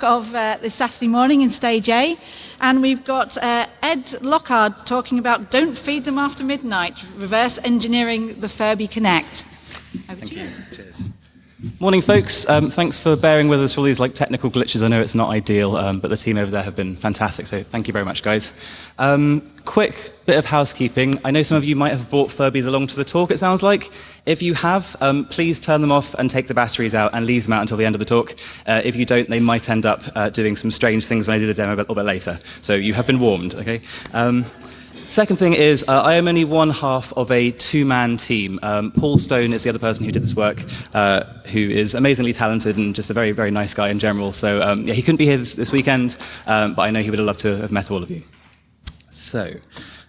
of uh, this Saturday morning in Stage A. And we've got uh, Ed Lockhart talking about Don't Feed Them After Midnight, reverse engineering the Furby Connect. Over Thank you. you. Cheers. Morning, folks. Um, thanks for bearing with us for all these like technical glitches. I know it's not ideal, um, but the team over there have been fantastic. So thank you very much, guys. Um, quick bit of housekeeping. I know some of you might have brought Furbies along to the talk. It sounds like. If you have, um, please turn them off and take the batteries out and leave them out until the end of the talk. Uh, if you don't, they might end up uh, doing some strange things when I do the demo a little bit later. So you have been warned. Okay. Second thing is, uh, I am only one half of a two-man team. Um, Paul Stone is the other person who did this work, uh, who is amazingly talented and just a very, very nice guy in general. So um, yeah, he couldn't be here this, this weekend, um, but I know he would have loved to have met all of you. So,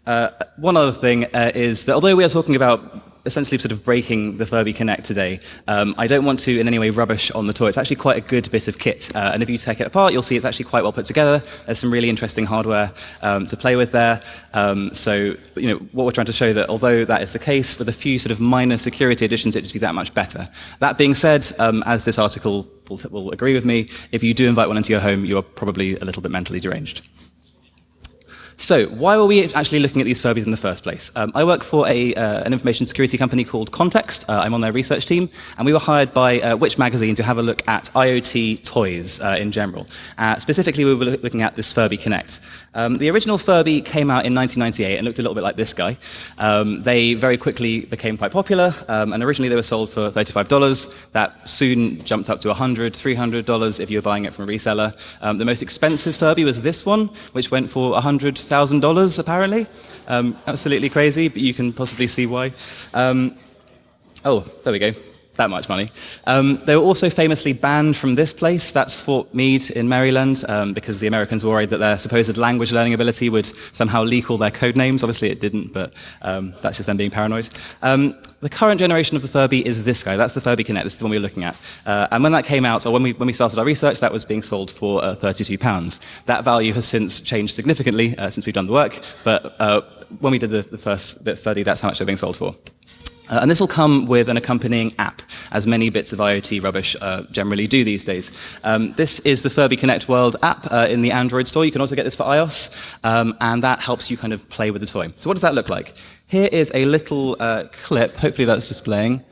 uh, one other thing uh, is that although we are talking about essentially sort of breaking the Furby Connect today. Um, I don't want to in any way rubbish on the toy. It's actually quite a good bit of kit. Uh, and if you take it apart, you'll see it's actually quite well put together. There's some really interesting hardware um, to play with there. Um, so, you know, what we're trying to show that although that is the case, with a few sort of minor security additions, it just be that much better. That being said, um, as this article will, will agree with me, if you do invite one into your home, you are probably a little bit mentally deranged. So why were we actually looking at these Furbies in the first place? Um, I work for a, uh, an information security company called Context. Uh, I'm on their research team, and we were hired by uh, Which Magazine to have a look at IoT toys uh, in general. Uh, specifically, we were looking at this Furby Connect. Um, the original Furby came out in 1998 and looked a little bit like this guy. Um, they very quickly became quite popular, um, and originally they were sold for $35. That soon jumped up to $100, $300 if you were buying it from a reseller. Um, the most expensive Furby was this one, which went for $100,000 apparently. Um, absolutely crazy, but you can possibly see why. Um, oh, there we go that much money. Um, they were also famously banned from this place, that's Fort Meade in Maryland, um, because the Americans were worried that their supposed language learning ability would somehow leak all their code names. Obviously it didn't, but um, that's just them being paranoid. Um, the current generation of the Furby is this guy, that's the Furby Connect, this is the one we were looking at. Uh, and when that came out, or when we, when we started our research, that was being sold for uh, 32 pounds. That value has since changed significantly uh, since we've done the work, but uh, when we did the, the first bit study, that's how much they're being sold for. Uh, and this will come with an accompanying app, as many bits of IoT rubbish uh, generally do these days. Um, this is the Furby Connect World app uh, in the Android store. You can also get this for iOS, um, and that helps you kind of play with the toy. So what does that look like? Here is a little uh, clip. Hopefully that's displaying.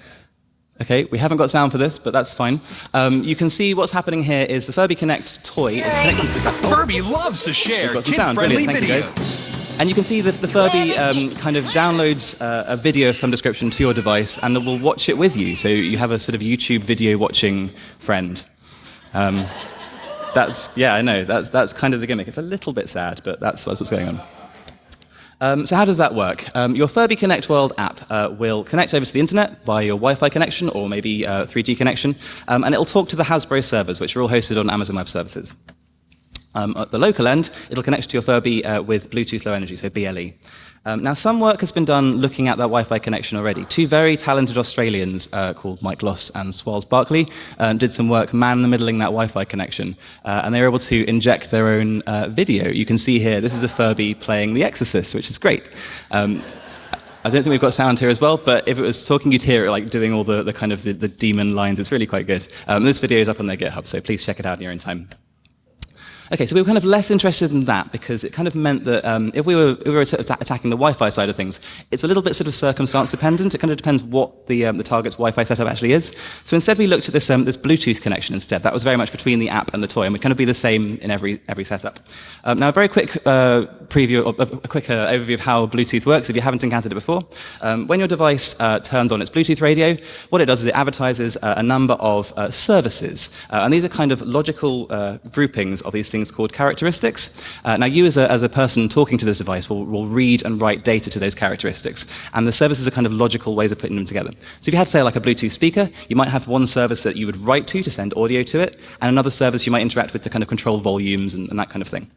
Okay, we haven't got sound for this, but that's fine. Um, you can see what's happening here is the Furby Connect toy is connected to app. Furby loves to share We've got some sound. Videos. And you can see that the Furby um, kind of downloads uh, a video of some description to your device and it will watch it with you. So you have a sort of YouTube video watching friend. Um, that's, yeah, I know, that's, that's kind of the gimmick. It's a little bit sad, but that's, that's what's going on. Um, so how does that work? Um, your Furby Connect World app uh, will connect over to the internet via your Wi-Fi connection or maybe uh, 3G connection, um, and it'll talk to the Hasbro servers, which are all hosted on Amazon Web Services. Um, at the local end, it'll connect to your Furby uh, with Bluetooth Low Energy, so BLE. Um, now, some work has been done looking at that Wi-Fi connection already. Two very talented Australians uh, called Mike Loss and Swales Barkley um, did some work man-the-middling that Wi-Fi connection, uh, and they were able to inject their own uh, video. You can see here, this is a Furby playing The Exorcist, which is great. Um, I don't think we've got sound here as well, but if it was talking you'd hear it like doing all the, the kind of the, the demon lines, it's really quite good. Um, this video is up on their GitHub, so please check it out in your own time. Okay, so we were kind of less interested in that because it kind of meant that um, if we were, if we were sort of attacking the Wi-Fi side of things, it's a little bit sort of circumstance dependent. It kind of depends what the, um, the target's Wi-Fi setup actually is. So instead we looked at this, um, this Bluetooth connection instead. That was very much between the app and the toy, and would kind of be the same in every, every setup. Um, now, a very quick uh, preview, or a quick uh, overview of how Bluetooth works if you haven't encountered it before. Um, when your device uh, turns on its Bluetooth radio, what it does is it advertises uh, a number of uh, services. Uh, and these are kind of logical groupings of these things called characteristics characteristics. Uh, now, you as a, as a person talking to this device will, will read and write data to those characteristics, and the services are kind of logical ways of putting them together. So if you had, say, like a Bluetooth speaker, you might have one service that you would write to to send audio to it, and another service you might interact with to kind of control volumes and, and that kind of thing.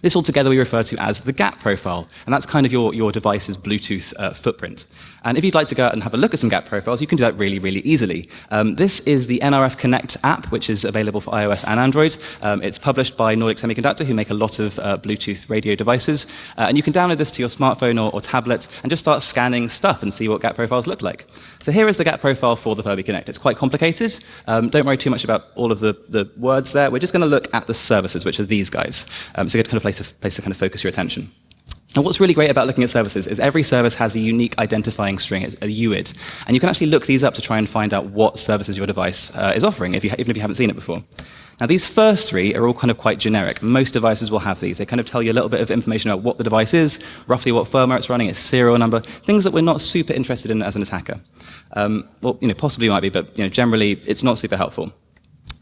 This altogether we refer to as the gap profile, and that's kind of your, your device's Bluetooth uh, footprint. And if you'd like to go out and have a look at some GAP profiles, you can do that really, really easily. Um, this is the NRF Connect app, which is available for iOS and Android. Um, it's published by Nordic Semiconductor, who make a lot of uh, Bluetooth radio devices. Uh, and you can download this to your smartphone or, or, tablet and just start scanning stuff and see what GAP profiles look like. So here is the GAP profile for the Furby Connect. It's quite complicated. Um, don't worry too much about all of the, the words there. We're just going to look at the services, which are these guys. Um, it's a good kind of place place to kind of focus your attention. And what's really great about looking at services is every service has a unique identifying string, a UID. And you can actually look these up to try and find out what services your device uh, is offering, if you, even if you haven't seen it before. Now, these first three are all kind of quite generic. Most devices will have these. They kind of tell you a little bit of information about what the device is, roughly what firmware it's running, its serial number, things that we're not super interested in as an attacker. Um, well, you know, possibly might be, but you know, generally it's not super helpful.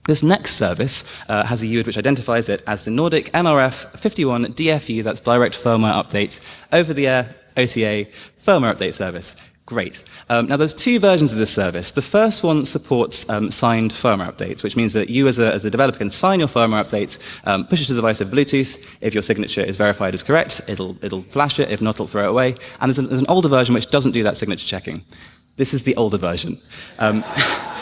This next service uh, has a UID which identifies it as the Nordic NRF 51 DFU, that's direct firmware update, over the air OTA firmware update service. Great. Um, now, there's two versions of this service. The first one supports um, signed firmware updates, which means that you as a, as a developer can sign your firmware updates, um, push it to the device over Bluetooth. If your signature is verified as correct, it'll, it'll flash it. If not, it'll throw it away. And there's, there's an older version which doesn't do that signature checking. This is the older version.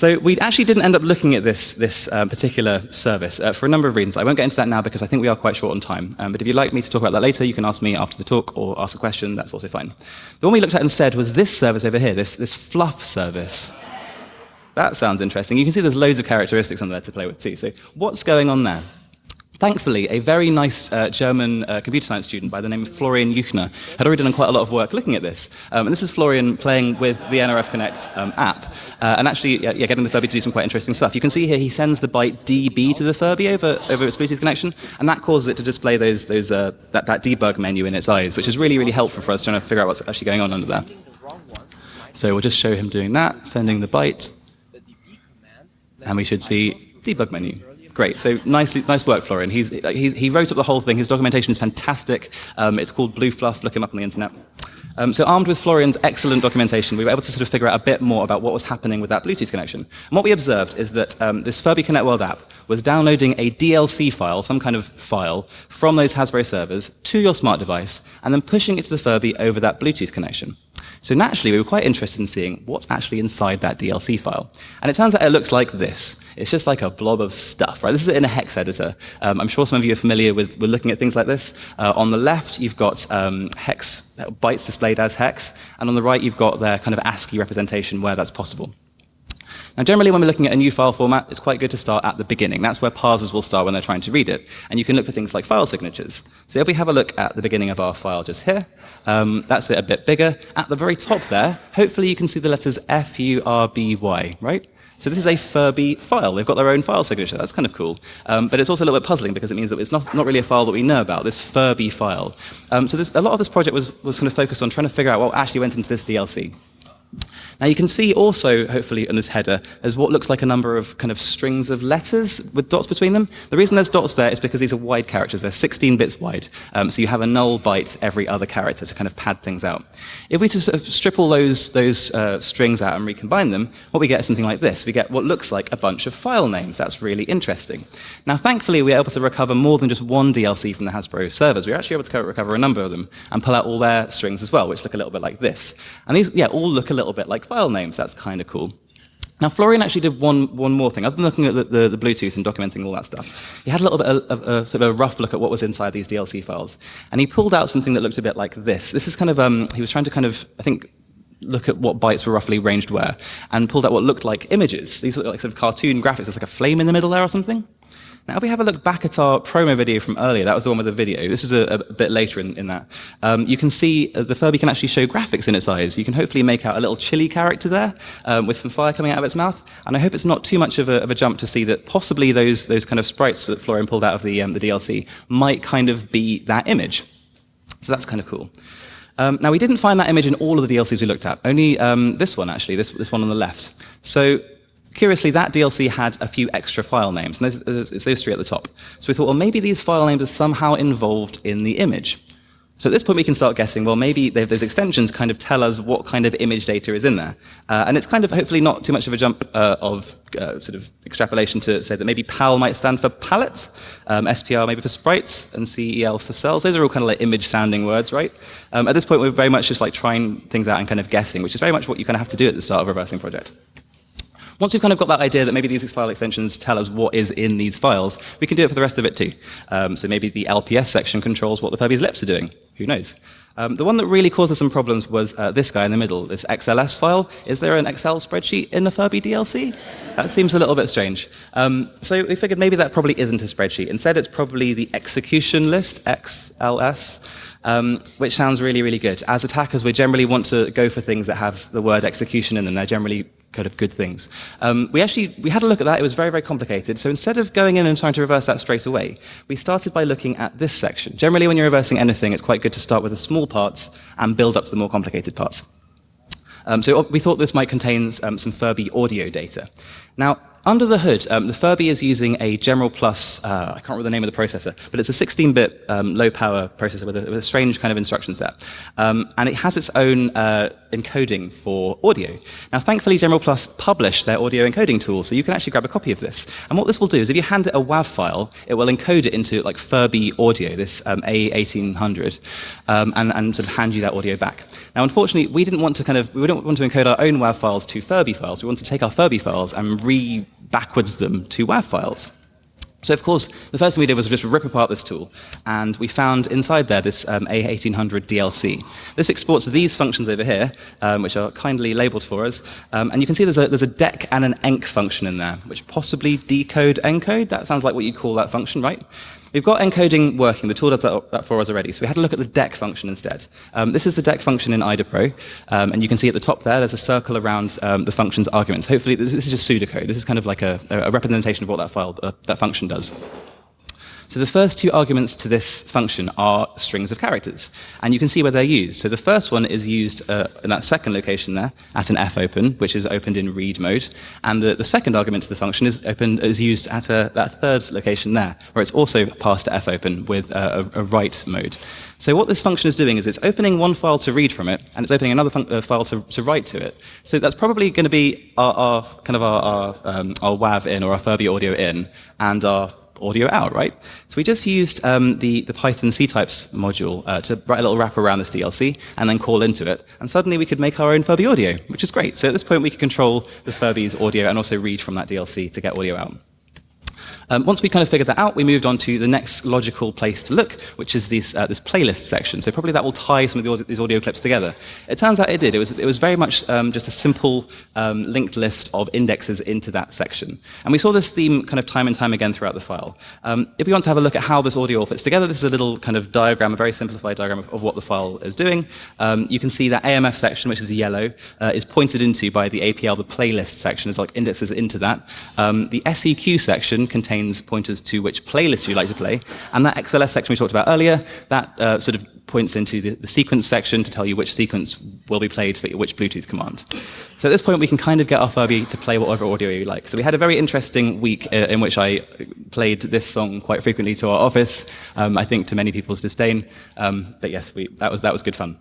So we actually didn't end up looking at this, this uh, particular service uh, for a number of reasons. I won't get into that now because I think we are quite short on time. Um, but if you'd like me to talk about that later, you can ask me after the talk or ask a question. That's also fine. The one we looked at instead was this service over here, this, this fluff service. That sounds interesting. You can see there's loads of characteristics on there to play with too. So what's going on there? Thankfully, a very nice uh, German uh, computer science student by the name of Florian Juchner had already done quite a lot of work looking at this. Um, and this is Florian playing with the NRF Connect um, app uh, and actually yeah, getting the Furby to do some quite interesting stuff. You can see here he sends the byte DB to the Furby over, over its Bluetooth connection, and that causes it to display those, those, uh, that, that debug menu in its eyes, which is really, really helpful for us trying to figure out what's actually going on under there. So we'll just show him doing that, sending the byte, and we should see debug menu. Great. So nicely, nice work, Florian. He's, he, he wrote up the whole thing. His documentation is fantastic. Um, it's called Blue Fluff. Look him up on the internet. Um, so armed with Florian's excellent documentation, we were able to sort of figure out a bit more about what was happening with that Bluetooth connection. And what we observed is that um, this Furby Connect World app was downloading a DLC file, some kind of file, from those Hasbro servers to your smart device, and then pushing it to the Furby over that Bluetooth connection. So naturally, we were quite interested in seeing what's actually inside that DLC file. And it turns out it looks like this. It's just like a blob of stuff, right? This is in a hex editor. Um, I'm sure some of you are familiar with, looking at things like this. Uh, on the left, you've got um, hex bytes displayed as hex, and on the right, you've got their kind of ASCII representation where that's possible. Now, generally, when we're looking at a new file format, it's quite good to start at the beginning. That's where parsers will start when they're trying to read it. And you can look for things like file signatures. So if we have a look at the beginning of our file just here, um, that's it a bit bigger. At the very top there, hopefully you can see the letters F-U-R-B-Y, right? So this is a Furby file. They've got their own file signature. That's kind of cool. Um, but it's also a little bit puzzling because it means that it's not, not really a file that we know about, this Furby file. Um, so this, a lot of this project was, was kind of focused on trying to figure out what actually went into this DLC. Now you can see also, hopefully, in this header, there's what looks like a number of kind of strings of letters with dots between them. The reason there's dots there is because these are wide characters. They're 16 bits wide. Um, so you have a null byte every other character to kind of pad things out. If we just sort of strip all those, those uh, strings out and recombine them, what we get is something like this. We get what looks like a bunch of file names. That's really interesting. Now, thankfully, we're able to recover more than just one DLC from the Hasbro servers. We're actually able to recover a number of them and pull out all their strings as well, which look a little bit like this. And these, yeah, all look a little bit like file names. That's kind of cool. Now, Florian actually did one, one more thing. Other than looking at the, the, the, Bluetooth and documenting all that stuff, he had a little bit of, of, sort of a rough look at what was inside these DLC files. And he pulled out something that looked a bit like this. This is kind of, um, he was trying to kind of, I think, look at what bytes were roughly ranged where, and pulled out what looked like images. These look like sort of cartoon graphics. There's like a flame in the middle there or something. Now, if we have a look back at our promo video from earlier, that was the one with the video. This is a, a bit later in, in that. Um, you can see uh, the Furby can actually show graphics in its eyes. You can hopefully make out a little chili character there um, with some fire coming out of its mouth. And I hope it's not too much of a, of a jump to see that possibly those, those kind of sprites that Florian pulled out of the, um, the DLC might kind of be that image. So that's kind of cool. Um, now, we didn't find that image in all of the DLCs we looked at, only um, this one, actually, this, this one on the left. So Curiously, that DLC had a few extra file names, and it's those three at the top. So we thought, well, maybe these file names are somehow involved in the image. So at this point, we can start guessing, well, maybe those extensions kind of tell us what kind of image data is in there. Uh, and it's kind of hopefully not too much of a jump uh, of uh, sort of extrapolation to say that maybe PAL might stand for palette, um, SPR maybe for sprites, and CEL for cells. Those are all kind of like image-sounding words, right? Um, at this point, we're very much just like trying things out and kind of guessing, which is very much what you kind of have to do at the start of a reversing project. Once we've kind of got that idea that maybe these file extensions tell us what is in these files, we can do it for the rest of it too. Um, so maybe the LPS section controls what the Furby's lips are doing. Who knows? Um, the one that really caused us some problems was uh, this guy in the middle, this XLS file. Is there an Excel spreadsheet in the Furby DLC? That seems a little bit strange. Um, so we figured maybe that probably isn't a spreadsheet. Instead, it's probably the execution list, XLS. Um, which sounds really, really good. As attackers, we generally want to go for things that have the word execution in them. They're generally kind of good things. Um, we actually we had a look at that. It was very, very complicated. So instead of going in and trying to reverse that straight away, we started by looking at this section. Generally, when you're reversing anything, it's quite good to start with the small parts and build up to the more complicated parts. Um, so we thought this might contain um, some Furby audio data. Now, under the hood, um, the Furby is using a General Plus, uh, I can't remember the name of the processor, but it's a 16-bit um, low-power processor with a, with a, strange kind of instruction set. Um, and it has its own uh, encoding for audio. Now, thankfully, General Plus published their audio encoding tool, so you can actually grab a copy of this. And what this will do is if you hand it a WAV file, it will encode it into like Furby audio, this um, A1800, um, and, and sort of hand you that audio back. Now, unfortunately, we didn't want to kind of, we didn't want to encode our own WAV files to Furby files. We wanted to take our Furby files and re backwards them to WAV files. So of course, the first thing we did was just rip apart this tool, and we found inside there this um, A1800 DLC. This exports these functions over here, um, which are kindly labeled for us, um, and you can see there's a, there's a dec and an enc function in there, which possibly decode encode. That sounds like what you'd call that function, right? We've got encoding working. The tool does that, that, for us already. So we had to look at the dec function instead. Um, this is the dec function in IDAPRO. Um, and you can see at the top there, there's a circle around um, the function's arguments. Hopefully, this, this, is just pseudocode. This is kind of like a, a representation of what that file, uh, that function does. So the first two arguments to this function are strings of characters, and you can see where they're used. So the first one is used uh, in that second location there at an fopen, which is opened in read mode, and the, the second argument to the function is opened is used at a, that third location there, where it's also passed to fopen with a, a, a write mode. So what this function is doing is it's opening one file to read from it, and it's opening another uh, file to, to, write to it. So that's probably going to be our, our, kind of our, our, um, our WAV in or our Furby audio in, and our audio out, right? So we just used um, the, the Python C-types module uh, to write a little wrapper around this DLC and then call into it. And suddenly we could make our own Furby audio, which is great. So at this point, we could control the Furby's audio and also read from that DLC to get audio out. Um, once we kind of figured that out, we moved on to the next logical place to look, which is this, uh, this playlist section. So probably that will tie some of the audio, these audio clips together. It turns out it did. It was, it was very much um, just a simple um, linked list of indexes into that section. And we saw this theme kind of time and time again throughout the file. Um, if we want to have a look at how this audio all fits together, this is a little kind of diagram, a very simplified diagram of, of what the file is doing. Um, you can see that AMF section, which is yellow, uh, is pointed into by the APL, the playlist section, is like indexes into that. Um, the SEQ section contains contains pointers to which playlist you like to play. And that XLS section we talked about earlier, that uh, sort of points into the, the, sequence section to tell you which sequence will be played for which Bluetooth command. So at this point, we can kind of get our Furby to play whatever audio you like. So we had a very interesting week uh, in which I played this song quite frequently to our office, um, I think to many people's disdain. Um, but yes, we, that, was, that was good fun.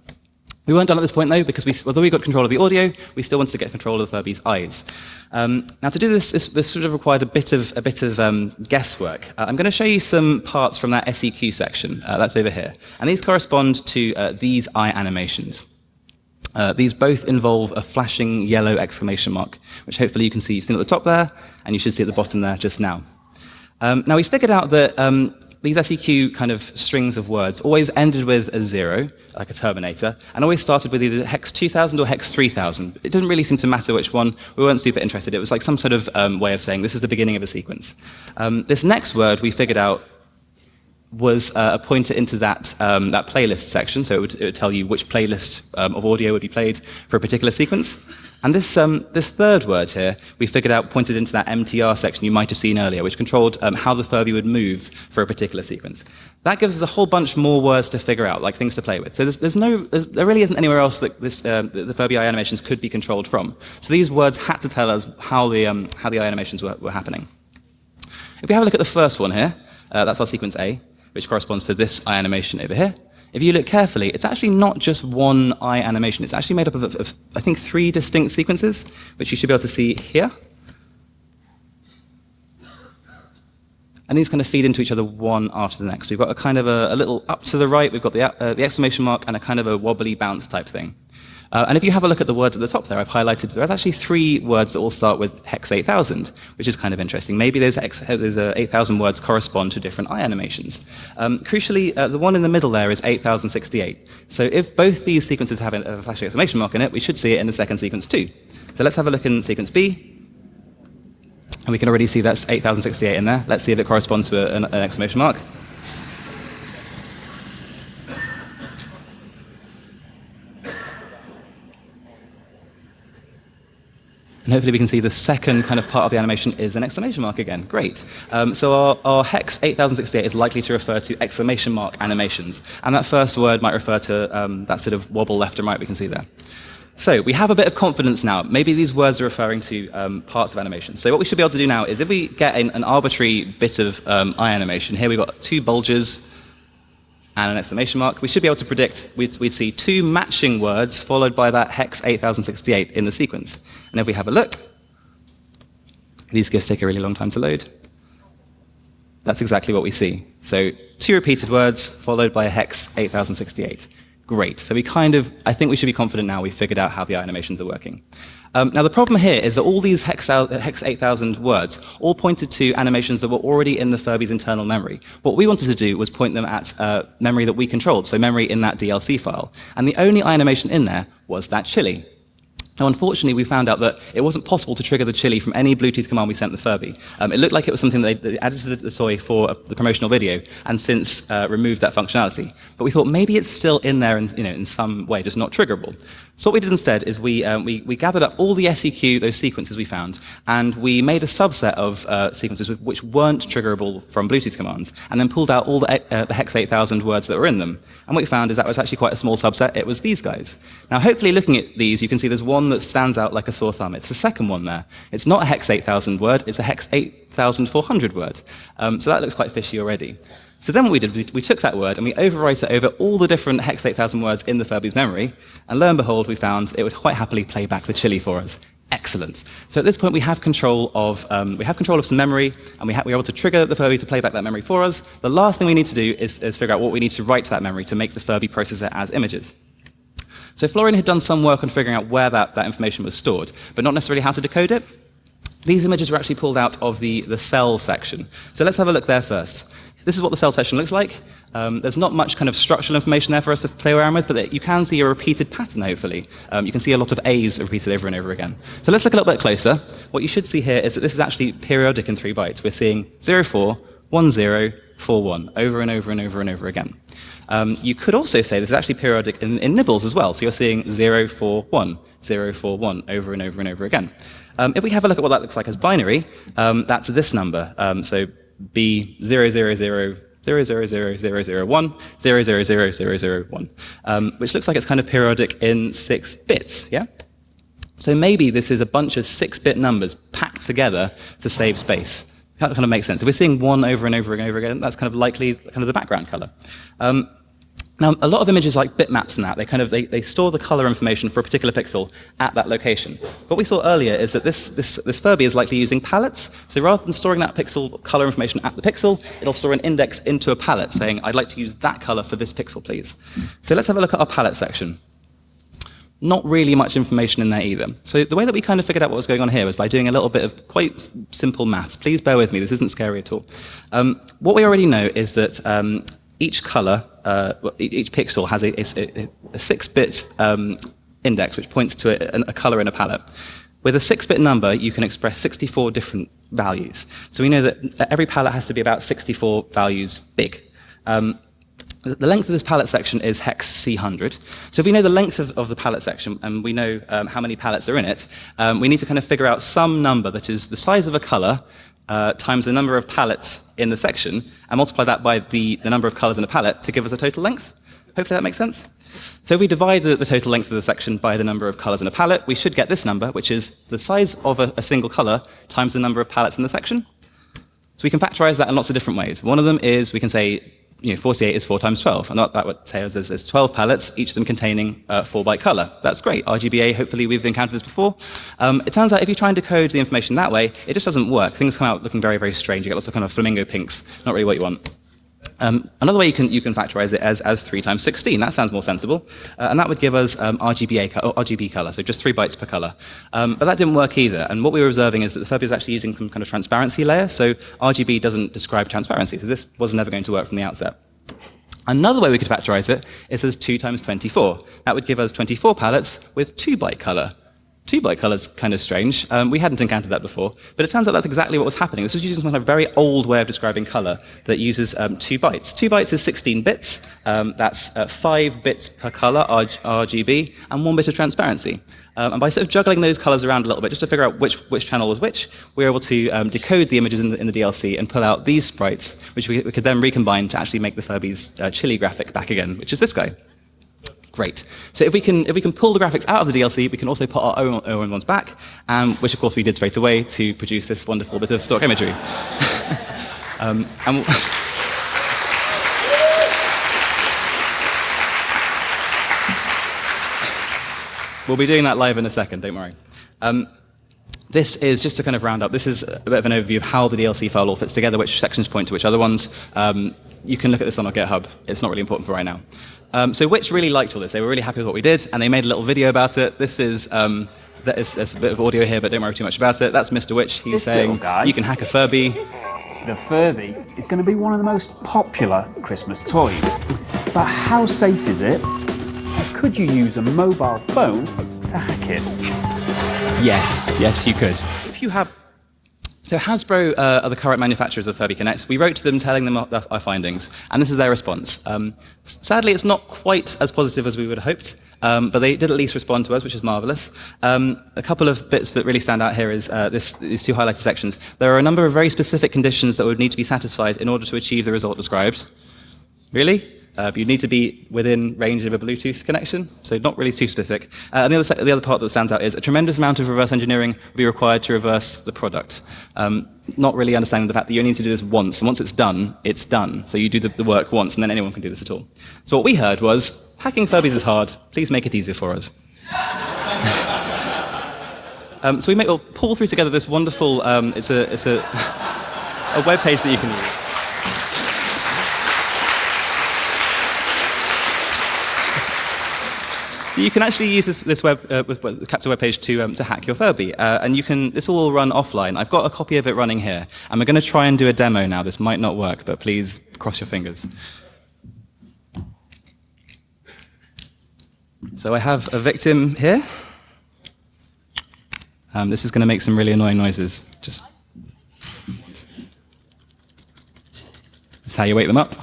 We weren't done at this point, though, because we, although we got control of the audio, we still wanted to get control of the Furby's eyes. Um, now, to do this, this, this, sort of required a bit of, a bit of um, guesswork. Uh, I'm going to show you some parts from that SEQ section. Uh, that's over here. And these correspond to uh, these eye animations. Uh, these both involve a flashing yellow exclamation mark, which hopefully you can see. You've seen at the top there, and you should see at the bottom there just now. Um, now, we figured out that um, these SEQ kind of strings of words always ended with a zero, like a terminator, and always started with either hex 2000 or hex 3000. It didn't really seem to matter which one. We weren't super interested. It was like some sort of um, way of saying this is the beginning of a sequence. Um, this next word we figured out was uh, a pointer into that, um, that playlist section, so it would, it would, tell you which playlist um, of audio would be played for a particular sequence. And this, um, this third word here, we figured out pointed into that MTR section you might have seen earlier, which controlled um, how the Furby would move for a particular sequence. That gives us a whole bunch more words to figure out, like things to play with. So there's, there's no, there's, there really isn't anywhere else that this, uh, the Furby eye animations could be controlled from. So these words had to tell us how the, um, how the eye animations were, were happening. If we have a look at the first one here, uh, that's our sequence A, which corresponds to this eye animation over here. If you look carefully, it's actually not just one eye animation. It's actually made up of, of, I think, three distinct sequences, which you should be able to see here. And these kind of feed into each other one after the next. We've got a kind of a, a little up to the right, we've got the, uh, the exclamation mark, and a kind of a wobbly bounce type thing. Uh, and if you have a look at the words at the top there, I've highlighted there's actually three words that all start with hex 8000, which is kind of interesting. Maybe those, uh, 8000 words correspond to different eye animations. Um, crucially, uh, the one in the middle there is 8068. So if both these sequences have a flashing exclamation mark in it, we should see it in the second sequence too. So let's have a look in sequence B. And we can already see that's 8068 in there. Let's see if it corresponds to an, an exclamation mark. And hopefully we can see the second kind of part of the animation is an exclamation mark again. Great. Um, so our, our, hex 8068 is likely to refer to exclamation mark animations. And that first word might refer to um, that sort of wobble left and right we can see there. So we have a bit of confidence now. Maybe these words are referring to um, parts of animation. So what we should be able to do now is if we get an, an arbitrary bit of um, eye animation, here we've got two bulges, and an exclamation mark, we should be able to predict we'd, we'd, see two matching words followed by that hex 8068 in the sequence. And if we have a look, these GIFs take a really long time to load. That's exactly what we see. So two repeated words followed by a hex 8068. Great. So we kind of, I think we should be confident now we've figured out how the animations are working. Um, now, the problem here is that all these hex, hex 8000 words all pointed to animations that were already in the Furby's internal memory. What we wanted to do was point them at uh, memory that we controlled, so memory in that DLC file. And the only animation in there was that chili. Now, unfortunately, we found out that it wasn't possible to trigger the chili from any Bluetooth command we sent the Furby. Um, it looked like it was something they, they added to the, the, toy for the promotional video and since uh, removed that functionality. But we thought maybe it's still in there in, you know, in some way, just not triggerable. So what we did instead is we, um, we, we, gathered up all the SEQ, those sequences we found, and we made a subset of uh, sequences which weren't triggerable from Bluetooth commands, and then pulled out all the, uh, the hex 8000 words that were in them. And what we found is that was actually quite a small subset. It was these guys. Now, hopefully, looking at these, you can see there's one that stands out like a sore thumb. It's the second one there. It's not a hex 8000 word, it's a hex 8400 word. Um, so that looks quite fishy already. So then what we did was we took that word and we overwrote it over all the different hex 8000 words in the Furby's memory, and lo and behold, we found it would quite happily play back the chili for us. Excellent. So at this point, we have control of um, we have control of some memory, and we we're able to trigger the Furby to play back that memory for us. The last thing we need to do is, is figure out what we need to write to that memory to make the Furby process it as images. So Florian had done some work on figuring out where that, that information was stored, but not necessarily how to decode it. These images were actually pulled out of the, the cell section. So let's have a look there first. This is what the cell session looks like. Um, there's not much kind of structural information there for us to play around with, but you can see a repeated pattern, hopefully. Um, you can see a lot of A's repeated over and over again. So let's look a little bit closer. What you should see here is that this is actually periodic in three bytes. We're seeing 04, 10, 41, over and over and over and over again. Um, you could also say this is actually periodic in, in, nibbles as well. So you're seeing 041, 041 over and over and over again. Um, if we have a look at what that looks like as binary, um, that's this number. Um, so B 000 0000001, um, which looks like it's kind of periodic in six bits, yeah? So maybe this is a bunch of six-bit numbers packed together to save space. That kind of makes sense. If we're seeing one over and over and over again, that's kind of likely kind of the background color. Um, now, a lot of images like bitmaps and that, they kind of they, they store the color information for a particular pixel at that location. What we saw earlier is that this, this, this Furby is likely using palettes. So rather than storing that pixel color information at the pixel, it'll store an index into a palette saying, I'd like to use that color for this pixel, please. So let's have a look at our palette section. Not really much information in there either. So the way that we kind of figured out what was going on here was by doing a little bit of quite simple maths. Please bear with me, this isn't scary at all. Um, what we already know is that um, each color, uh, each pixel has a, a, a six-bit um, index which points to a, a color in a palette. With a six-bit number, you can express 64 different values. So we know that every palette has to be about 64 values big. Um, the length of this palette section is hex C100. So if we know the length of, of the palette section and we know um, how many palettes are in it, um, we need to kind of figure out some number that is the size of a color uh, times the number of palettes in the section and multiply that by the, the number of colors in a palette to give us the total length. Hopefully that makes sense. So if we divide the, the, total length of the section by the number of colors in a palette, we should get this number, which is the size of a, a single color times the number of palettes in the section. So we can factorize that in lots of different ways. One of them is we can say you know, 48 is 4 times 12. And that what say there's, there's 12 palettes, each of them containing uh, 4 byte color. That's great. RGBA, hopefully we've encountered this before. Um, it turns out if you try and decode the information that way, it just doesn't work. Things come out looking very, very strange. You get lots of kind of flamingo pinks, not really what you want. Um, another way you can, you can factorize it as, as 3 times 16. That sounds more sensible. Uh, and that would give us um, RGBA, co RGB color, so just 3 bytes per color. Um, but that didn't work either. And what we were observing is that the Furby is actually using some kind of transparency layer. So RGB doesn't describe transparency. So this was never going to work from the outset. Another way we could factorize it is as 2 times 24. That would give us 24 palettes with 2 byte color. Two byte colors kind of strange. Um, we hadn't encountered that before, but it turns out that's exactly what was happening. This was using some kind of very old way of describing color that uses um, two bytes. Two bytes is 16 bits. Um, that's uh, five bits per color, RGB, and one bit of transparency. Um, and by sort of juggling those colors around a little bit, just to figure out which, which channel was which, we were able to um, decode the images in the, in the, DLC and pull out these sprites, which we, we, could then recombine to actually make the Furby's uh, chili graphic back again, which is this guy. Great. So if we can if we can pull the graphics out of the DLC, we can also put our own, own ones back, um, which of course we did straight away to produce this wonderful bit of stock imagery. um, and we'll be doing that live in a second. Don't worry. Um, this is just to kind of round up. This is a bit of an overview of how the DLC file all fits together, which sections point to which other ones. Um, you can look at this on our GitHub. It's not really important for right now. Um, so Witch really liked all this. They were really happy with what we did, and they made a little video about it. This is, um, is there's a bit of audio here, but don't worry too much about it. That's Mr. Witch. He's this saying you can hack a Furby. The Furby is going to be one of the most popular Christmas toys. But how safe is it? Could you use a mobile phone to hack it? Yes, yes, you could. If you have so Hasbro uh, are the current manufacturers of Furby Connect. We wrote to them telling them our, our findings, and this is their response. Um, sadly, it's not quite as positive as we would have hoped, um, but they did at least respond to us, which is marvelous. Um, a couple of bits that really stand out here is uh, this, these two highlighted sections. There are a number of very specific conditions that would need to be satisfied in order to achieve the result described. Really? Uh, you need to be within range of a Bluetooth connection, so not really too specific. Uh, and the other, the other part that stands out is a tremendous amount of reverse engineering will be required to reverse the product. Um, not really understanding the fact that you only need to do this once, and once it's done, it's done. So you do the, the work once, and then anyone can do this at all. So what we heard was, hacking Furbies is hard, please make it easier for us. um, so we make, we'll pull through together this wonderful, um, it's a, it's a, a web page that you can use. You can actually use this, this web, uh, Capture web page to, um, to hack your Furby. Uh, and you can, this will all run offline. I've got a copy of it running here. And we're going to try and do a demo now. This might not work, but please cross your fingers. So I have a victim here. Um, this is going to make some really annoying noises. Just That's how you wake them up.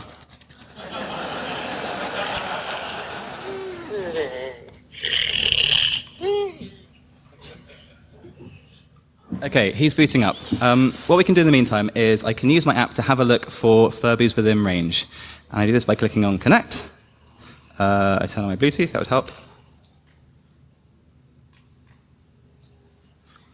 Okay, he's booting up. Um, what we can do in the meantime is I can use my app to have a look for Furbies within range. And I do this by clicking on Connect. Uh, I turn on my Bluetooth, that would help.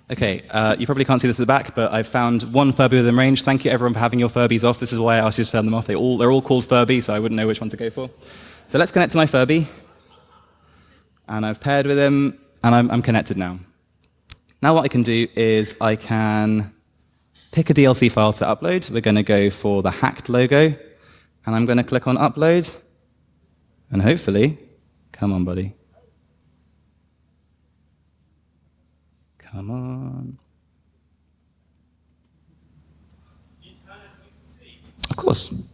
Okay, uh, you probably can't see this at the back, but I've found one Furby within range. Thank you everyone for having your Furbies off. This is why I asked you to turn them off. They all, they're all called Furby, so I wouldn't know which one to go for. So let's connect to my Furby. And I've paired with him, and I'm, I'm connected now. Now what I can do is I can pick a DLC file to upload. We're going to go for the hacked logo, and I'm going to click on upload, and hopefully, come on, buddy. Come on. Of course.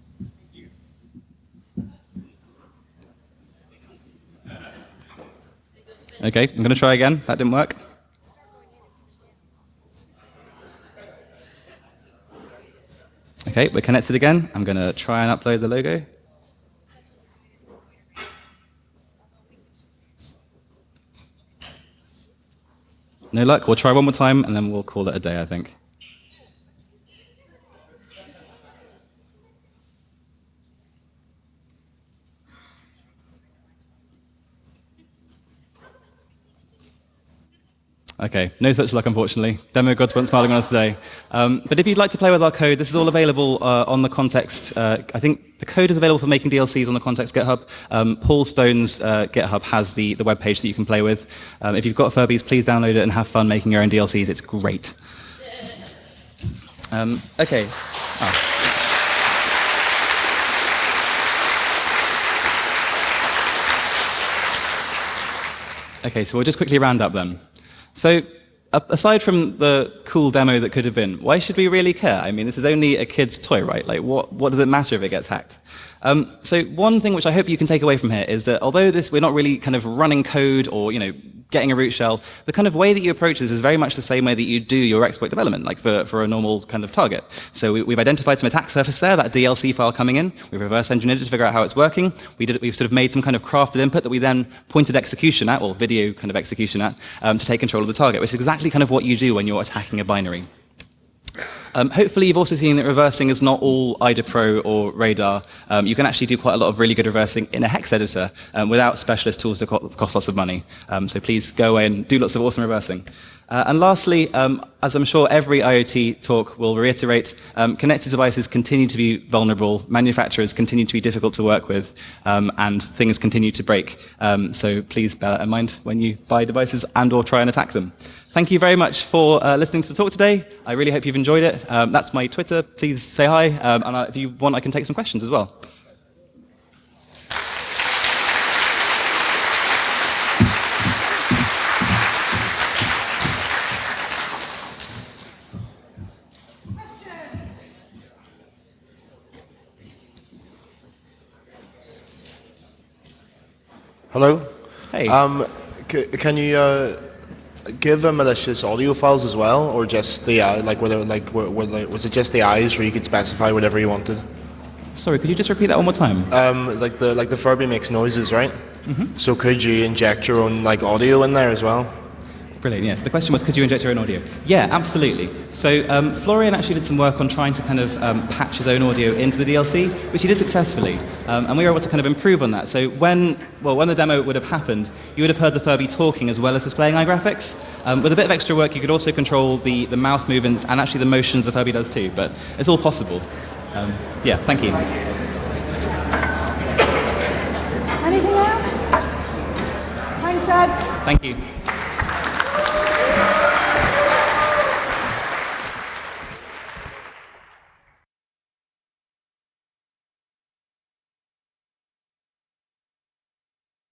Okay, I'm going to try again. That didn't work. Okay, we're connected again. I'm going to try and upload the logo. No luck. We'll try one more time, and then we'll call it a day, I think. Okay, no such luck, unfortunately. Demo gods weren't smiling on us today. Um, but if you'd like to play with our code, this is all available uh, on the Context. Uh, I think the code is available for making DLCs on the Context GitHub. Um, Paul Stone's uh, GitHub has the, the web page that you can play with. Um, if you've got Furbies, please download it and have fun making your own DLCs. It's great. Um, okay. Oh. Okay, so we'll just quickly round up then. So aside from the cool demo that could have been, why should we really care? I mean, this is only a kid's toy, right? Like, what, what does it matter if it gets hacked? Um, so one thing which I hope you can take away from here is that although this, we're not really kind of running code or, you know, getting a root shell, the kind of way that you approach this is very much the same way that you do your exploit development, like for, for a normal kind of target. So we, have identified some attack surface there, that DLC file coming in. We've reverse engineered it to figure out how it's working. We did, we've sort of made some kind of crafted input that we then pointed execution at, or video kind of execution at, um, to take control of the target, which is exactly kind of what you do when you're attacking a binary. Um, hopefully you've also seen that reversing is not all IDA Pro or Radar. Um, you can actually do quite a lot of really good reversing in a hex editor um, without specialist tools that cost lots of money. Um, so please go away and do lots of awesome reversing. Uh, and lastly, um, as I'm sure every IoT talk will reiterate, um, connected devices continue to be vulnerable, manufacturers continue to be difficult to work with, um, and things continue to break. Um, so please bear that in mind when you buy devices and or try and attack them. Thank you very much for uh, listening to the talk today. I really hope you've enjoyed it. Um, that's my Twitter. Please say hi, um, and uh, if you want, I can take some questions as well. Hello. Hey. Um, can you uh, give a malicious audio files as well, or just the uh, like whether like were, were, was it just the eyes where you could specify whatever you wanted? Sorry, could you just repeat that one more time? Um, like the like the Furby makes noises, right? Mm -hmm. So could you inject your own like audio in there as well? Brilliant, yes. The question was, could you inject your own audio? Yeah, absolutely. So um, Florian actually did some work on trying to kind of um, patch his own audio into the DLC, which he did successfully. Um, and we were able to kind of improve on that. So when, well, when the demo would have happened, you would have heard the Furby talking as well as displaying iGraphics. Um, with a bit of extra work, you could also control the, the mouth movements and actually the motions the Furby does too. But it's all possible. Um, yeah, thank you. Anything else? Thanks, Ed. Thank you.